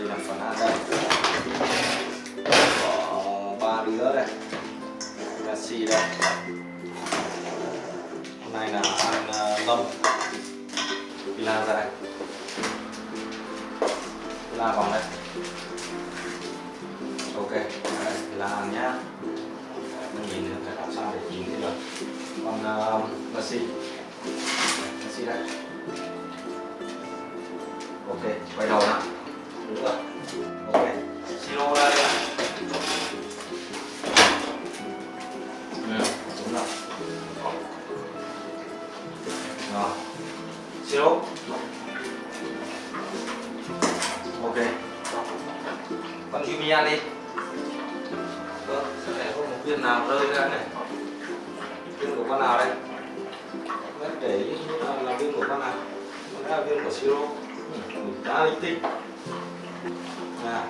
đây là phần ăn đây. Có ba đứa đây. Messi đây. Hôm nay là ăn uh, ngâm làm ra đây. La vòng đây. Ok là pila ăn nhá. Mình nhìn được phải làm sao để nhìn thấy được. Còn uh, Messi Messi đây. Ok quay đầu nào đi vâng xem này có một viên nào rơi ra này viên của con nào đây mất để ý là, là viên của con nào Đó là viên của siro khá linh tinh nào.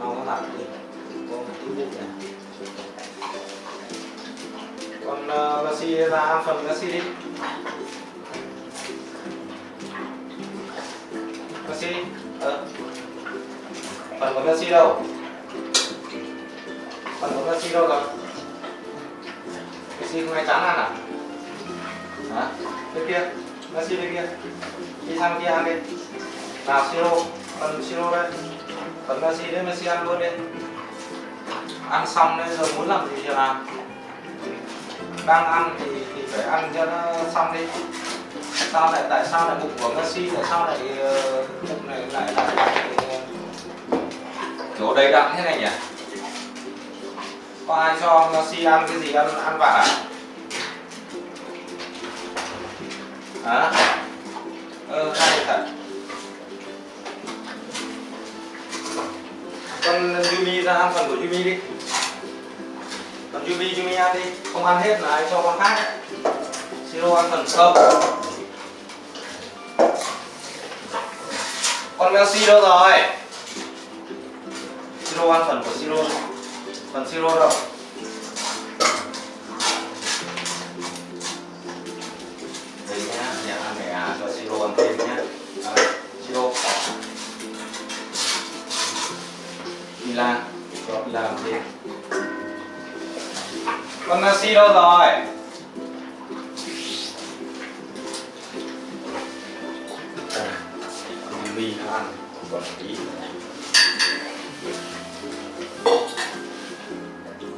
Nó có đi. Con một tí bụng này. Còn ờ, uh, Messi ra phần Messi đi. Messi ờ. phần của Messi đâu? Phần của Messi đâu rồi? Messi không ai chán ăn à? Hả? Bên kia Messi bên kia. Đi sang kia ăn đi. Nào siro phần siro đây phần Messi đấy Messi ăn luôn đi ăn xong đấy rồi muốn làm gì thì làm. Đang ăn thì, thì phải ăn cho nó xong đi sao lại tại sao lại bụng của Messi tại sao lại uh, bụng này lại lại, lại uh, kiểu đầy đặn thế này nhỉ? Có ai cho Messi ăn cái gì ăn ăn vặt à? Hả? Ờ hay thật con Yumi ra ăn phần của Yumi đi. Còn Yumi Yumi ăn đi. Không ăn hết là anh cho con khác. Đấy Siro ăn phần sâu, con Messi đâu rồi? Siro ăn phần của Siro. Phần Siro đâu? Chi đâu rồi? Mì ăn còn ờ, tí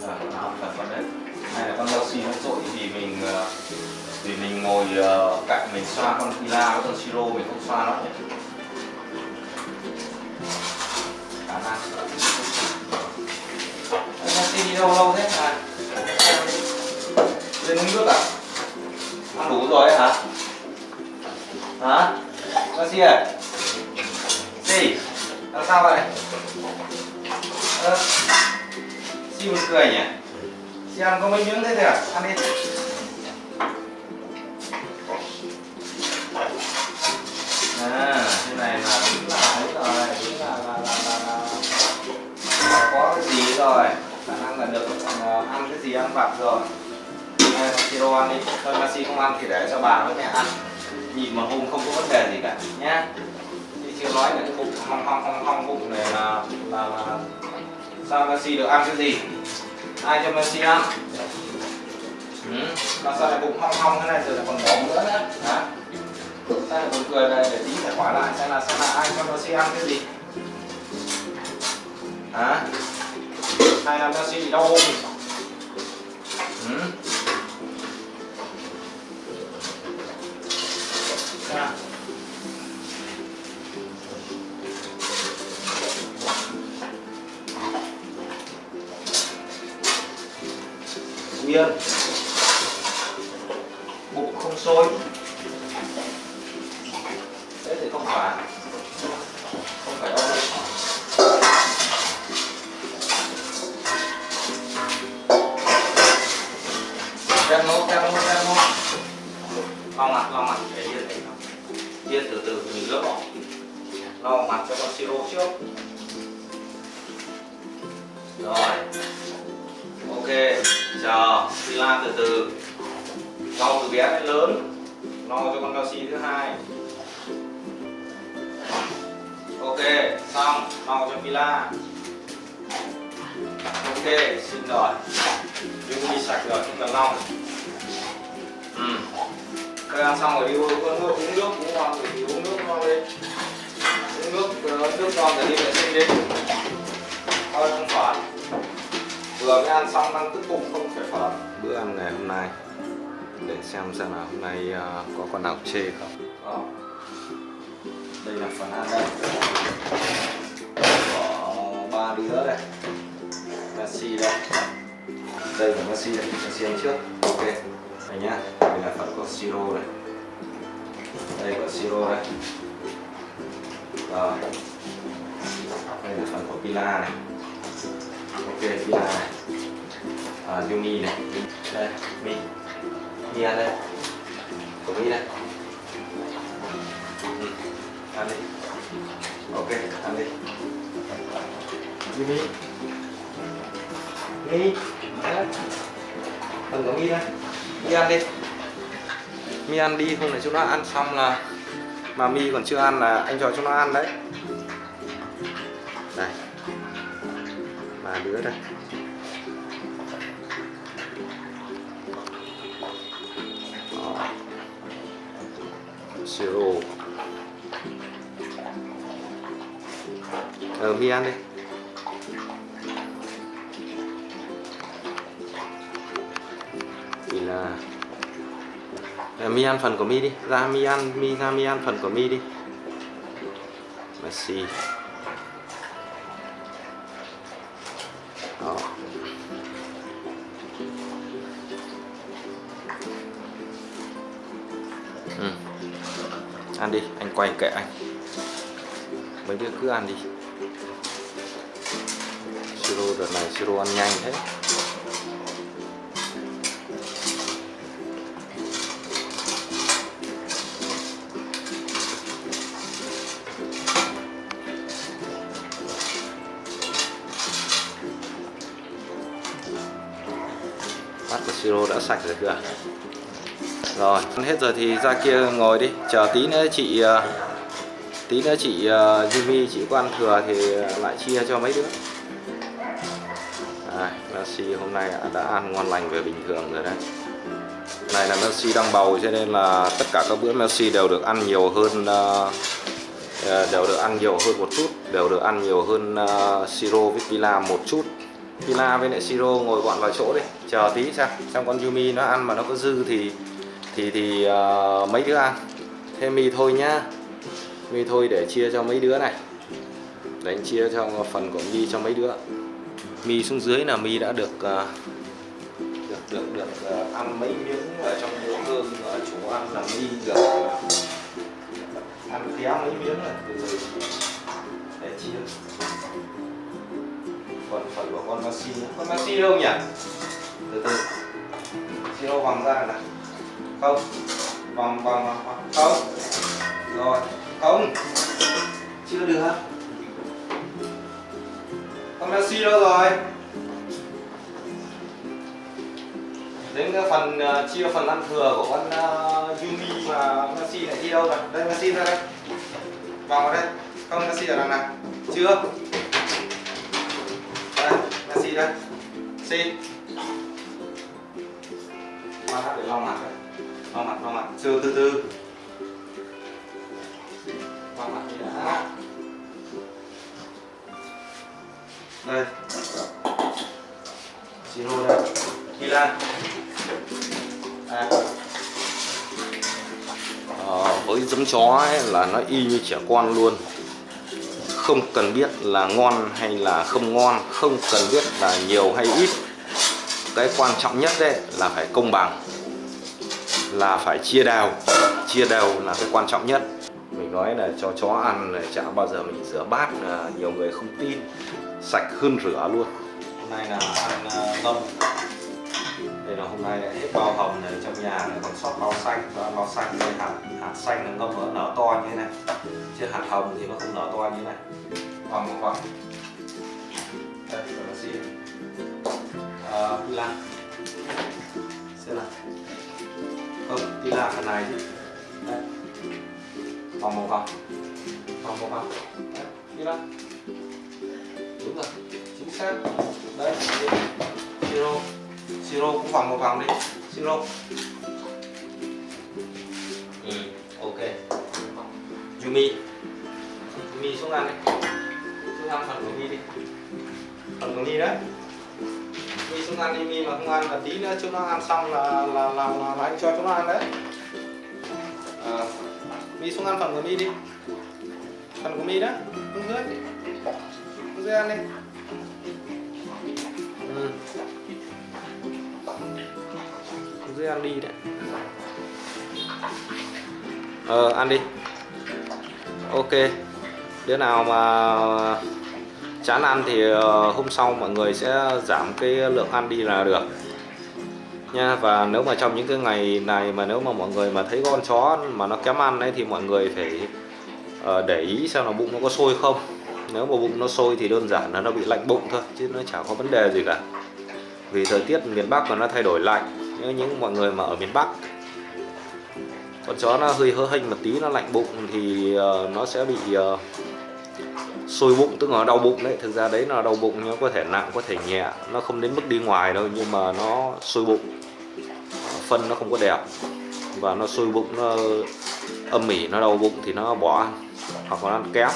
à, là con đấy. Xì là con nó trội thì mình ờ, vì mình ngồi ờ, cạnh mình xoa con Pila với con Siro mình không xoa nó nhé khả năng. Messi đi đâu lâu thế này lên uống nước à? Ăn đủ rồi hả? Hả? Messi à gì làm sao vậy? Ờ, Si một cười nhỉ? Si ăn có mấy miếng thế thôi à? Ăn đi. À thế này là đúng là ấy rồi đúng là là là là, là, là có cái gì rồi? Khả năng là được ờ, ăn cái gì ăn vặt rồi siro ăn đi thôi Messi không ăn thì để cho bà với mẹ ăn. Nhịn mà hôm không có vấn đề gì cả nhá. Thì chưa nói là cái bụng hong hong hong hong bụng này là là, là sao Messi được ăn cái gì? Ai cho Messi ăn? Ừ. mà sao lại bụng hong hong thế này rồi lại còn bỏ nữa nữa? Hả? Sao lại buồn cười này để tí phải hỏi lại xem là xem là ai cho Messi ăn cái gì? Hả? Hay là Messi bị đau bụng ừ. Bia bụng không sôi. Thế thì không phải. Không phải đâu đang nấu đang nấu đang nấu lau mặt lau mặt, để yên để yên từ từ, mình gỡ bỏ. Lau mặt cho con siro trước. Rồi chờ chờ sila từ từ. No từ bé đến lớn no cho con Messi thứ hai. Ok, xong no cho pila ok, xin rồi dung đi sạch rồi không cần lau ừ. Các ăn xong rồi, đi uống nước uống nước, uống ngon thì uống nước ngon lên uống nước ờ, nước ngon rồi đi vệ sinh đi. Thôi, không phải vừa mới ăn xong, đang tức bụng, không phải phở bữa ăn ngày hôm nay. Để xem xem là hôm nay ờ, có con nào chê không. Đó. đây là phần ăn đây. Có ba đứa đây. Messi đây. Đây là Messi đây. Messi ăn trước. Ok. Đây nhá. Đây là phần có siro đây. Đây có siro đây. Rồi. Đây là phần của pila này ok đây là à, Yumi này. Đây mi mi ăn đây. Của mi đây. Ừ. ăn đi. Ok ăn đi. Yumi mi phần của mi đây. Mi ăn đi. Mi ăn đi không để chúng nó ăn xong là mà mi còn chưa ăn là anh cho chúng nó ăn đấy. Ba đây Đó. siro ờ mi ăn đi. Thì là ờ, mi ăn phần của mi đi. Ra mi ăn, mi ra mi ăn phần của mi đi. Messi đó quay kệ anh. Mấy đứa cứ ăn đi. Siro đợt này siro ăn nhanh thế. Bát của siro đã sạch rồi kìa rồi ăn hết rồi thì ra kia ngồi đi. Chờ tí nữa chị ờ, tí nữa chị ờ, Jimmy Yumi chị có ăn thừa thì ờ, lại chia cho mấy đứa. À, Messi hôm nay đã ăn ngon lành về bình thường rồi đấy. Này là Messi đang bầu cho nên là tất cả các bữa Messi đều được ăn nhiều hơn đều được ăn nhiều hơn một chút đều được ăn nhiều hơn uh, siro với pila một chút. Pila với lại siro ngồi gọn vào chỗ đi. Chờ tí xem xem con Yumi nó ăn mà nó có dư thì thì thì uh, mấy đứa ăn? Thêm mì thôi nhá. Mì thôi để chia cho mấy đứa này. Để chia cho phần của mì cho mấy đứa. Mì xuống dưới là mì đã được uh, được được được uh, ăn mấy miếng ở trong bữa cơm ở chỗ ăn là mì được ăn khéo mấy miếng rồi. Từ để chia. Còn phần của con Maxi con Maxi đâu nhỉ? Từ từ. Siro vòng ra này không? Vòng vòng hoặc không. Rồi không. Chưa được con Messi đâu rồi. Đến cái phần uh, chia phần ăn thừa của con uh, Yumi và Messi này đi đâu rồi? Đây Messi ra đây. Vòng vào đây. Không Messi ở đằng nào? Chưa. Đây Messi đây. Xin. Mà để lòng mặt đây vào mặt vào mặt, chưa, từ từ. Vào mặt đi đã. Đây. Siro đây. Milan à. Ờ, với giống chó ấy là nó y như trẻ con luôn. Không cần biết là ngon hay là không ngon, không cần biết là nhiều hay ít. Cái quan trọng nhất đấy là phải công bằng là phải chia đều. Chia đều là cái quan trọng nhất. Mình nói là cho chó ăn là chả bao giờ mình rửa bát là nhiều người không tin. Sạch hơn rửa luôn. Hôm nay là ăn uh, đây là hôm nay hết bao hồng này trong nhà này còn sót bao xanh. Và bao xanh đây hạt hạt xanh nó ngâm nở to như thế này. Chứ hạt hồng thì nó không nở to như thế này. Còn một vòng đây là gì à, là phần này. Thì đấy. vòng một vòng. Vòng một vòng. Đấy. Pila đúng rồi. Chính xác. Đấy siro. Siro cũng vòng một vòng đi. Siro. Ừ, ok. Yumi. Yumi xuống ăn đi. Xuống ăn phần của Mi đi. Phần của Mi đấy. Mi xuống ăn đi. Mi mà không ăn là tí nữa chúng nó ăn xong là là là, là, là anh cho chúng nó ăn đấy à, Mi xuống ăn phần của Mi đi. Phần của Mi đó xuống dưới. Không dưới ăn đi. Ừ. dưới ăn đi đấy. Ờ ăn đi. Ok. Đứa nào mà chán ăn thì ờ, hôm sau mọi người sẽ giảm cái lượng ăn đi là được nha. Và nếu mà trong những cái ngày này mà nếu mà mọi người mà thấy con chó mà nó kém ăn ấy thì mọi người phải uh, để ý xem là bụng nó có sôi không. Nếu mà bụng nó sôi thì đơn giản là nó bị lạnh bụng thôi chứ nó chả có vấn đề gì cả. Vì thời tiết miền Bắc mà nó thay đổi lạnh nếu những mọi người mà ở miền Bắc. Con chó nó hơi hơ hênh một tí nó lạnh bụng thì uh, nó sẽ bị uh, sôi bụng, tức là đau bụng đấy. Thực ra đấy là đau bụng nó có thể nặng, có thể nhẹ. Nó không đến mức đi ngoài đâu nhưng mà nó sôi bụng. Phân nó không có đẹp. Và nó sôi bụng, nó âm mỉ nó đau bụng thì nó bỏ ăn hoặc là ăn kép.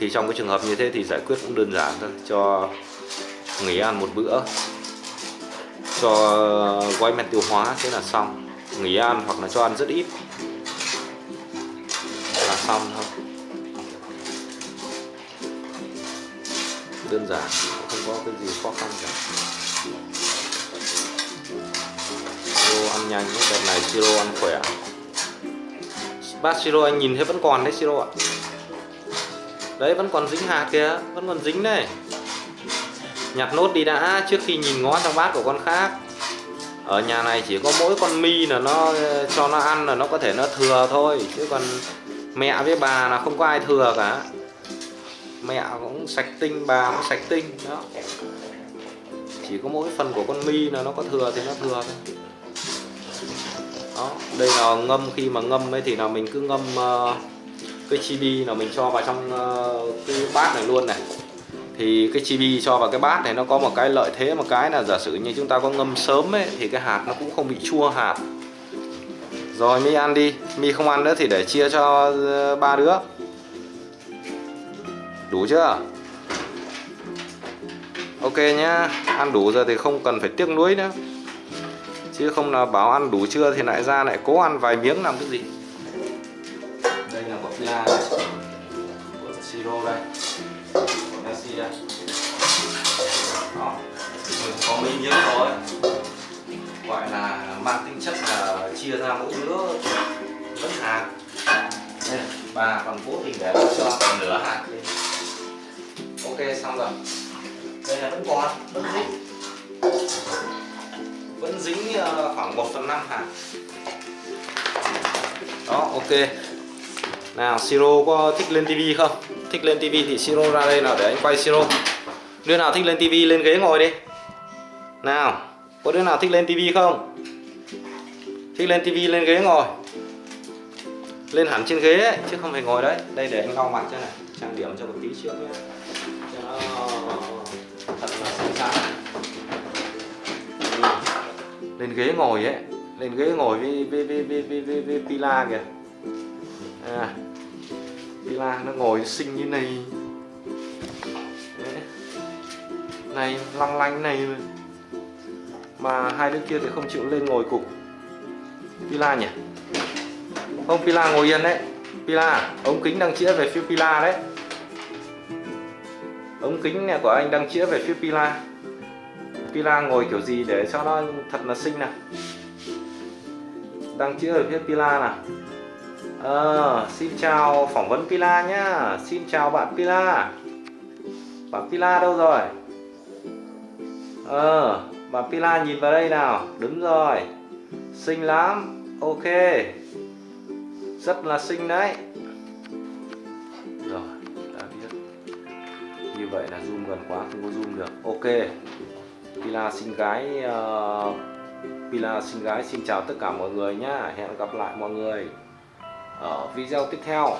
Thì trong cái trường hợp như thế thì giải quyết cũng đơn giản thôi. Cho nghỉ ăn một bữa. Cho gói men tiêu hóa, thế là xong. Nghỉ ăn hoặc là cho ăn rất ít. Là xong thôi. Đơn giản, không có cái gì khó khăn cả. Siro ăn nhanh, đợt này siro ăn khỏe. Bát siro anh nhìn thấy vẫn còn đấy, siro ạ. Đấy, vẫn còn dính hạt kìa, vẫn còn dính đây nhặt nốt đi đã, trước khi nhìn ngó trong bát của con khác. Ở nhà này chỉ có mỗi con mi là nó ờ, cho nó ăn là nó có thể nó thừa thôi, chứ còn mẹ với bà là không có ai thừa cả mẹ cũng sạch tinh bà cũng sạch tinh đó. Chỉ có mỗi phần của con mi là nó có thừa thì nó thừa thôi. Đó đây là ngâm khi mà ngâm ấy thì là mình cứ ngâm uh, cái chibi là mình cho vào trong uh, cái bát này luôn này. Thì cái chibi cho vào cái bát này nó có một cái lợi thế một cái là giả sử như chúng ta có ngâm sớm ấy thì cái hạt nó cũng không bị chua hạt. Rồi mi ăn đi mi không ăn nữa thì để chia cho ờ, ba đứa đủ chưa? Ok nhá, ăn đủ giờ thì không cần phải tiếc nuối nữa. Chứ không là bảo ăn đủ chưa thì lại ra lại cố ăn vài miếng làm cái gì? Đây là bột la này. Bột siro đây. Bột nasi đây. Đó. Mình có mấy miếng thôi. Gọi là mang tính chất là chia ra mỗi đứa vẫn hạt đây bà còn cố tình để cho còn nửa hạt đi xong rồi. Đây là vẫn còn vẫn dính. Vẫn dính ờ, khoảng 1 phần 5 hạt đó ok. Nào siro có thích lên tivi không? Thích lên tivi thì siro ra đây nào để anh quay siro. Đứa nào thích lên tivi lên ghế ngồi đi. Nào có đứa nào thích lên tivi không? Thích lên tivi lên ghế ngồi. Lên hẳn trên ghế ấy, chứ không phải ngồi đấy. Đây để anh lau mặt cho này. Trang điểm cho một tí trước nhé thật là xinh xắn lên ghế ngồi ấy. Lên ghế ngồi với với với với với, với, với pila kìa. À, pila nó ngồi xinh như này. Đấy. này lăng lanh này mà. Hai đứa kia thì không chịu lên ngồi cục pila nhỉ? Không pila ngồi yên đấy. Pila ống kính đang chĩa về phía pila đấy ống kính này của anh đang chĩa về phía pila. Pila ngồi kiểu gì để cho nó thật là xinh nè, đang chữa ở phía pila nào? À, xin chào phỏng vấn pila nhá. Xin chào bạn pila. Bạn pila đâu rồi? Ờ bạn pila nhìn vào đây nào. Đúng rồi. Xinh lắm. Ok. Rất là xinh đấy. Vậy là zoom gần quá không có zoom được. Ok. Pila xinh gái uh, Pila xinh gái xin chào tất cả mọi người nhá. Hẹn gặp lại mọi người ở video tiếp theo.